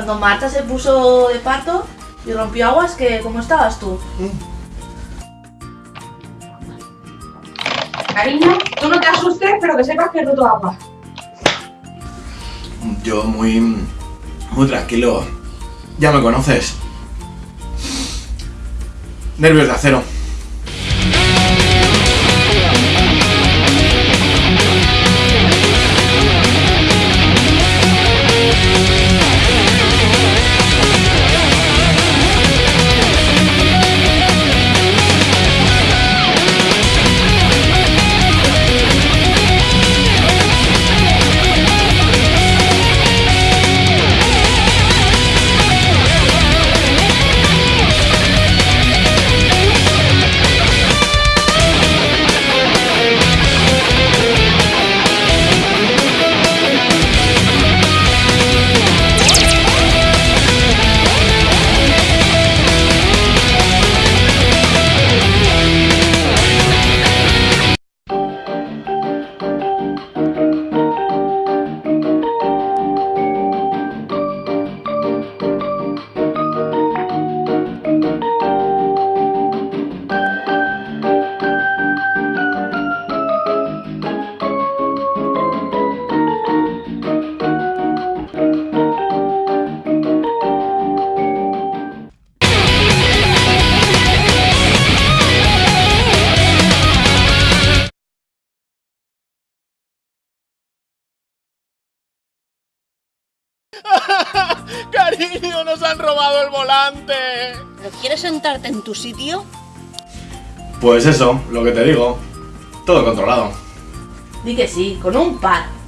cuando Marta se puso de parto y rompió aguas, que ¿cómo estabas tú? Cariño, tú no te asustes, pero que sepas que he roto agua. Yo muy... muy tranquilo. Ya me conoces. Nervios de acero. Cariño, nos han robado el volante. ¿Pero quieres sentarte en tu sitio? Pues eso, lo que te digo. Todo controlado. Di que sí, con un par.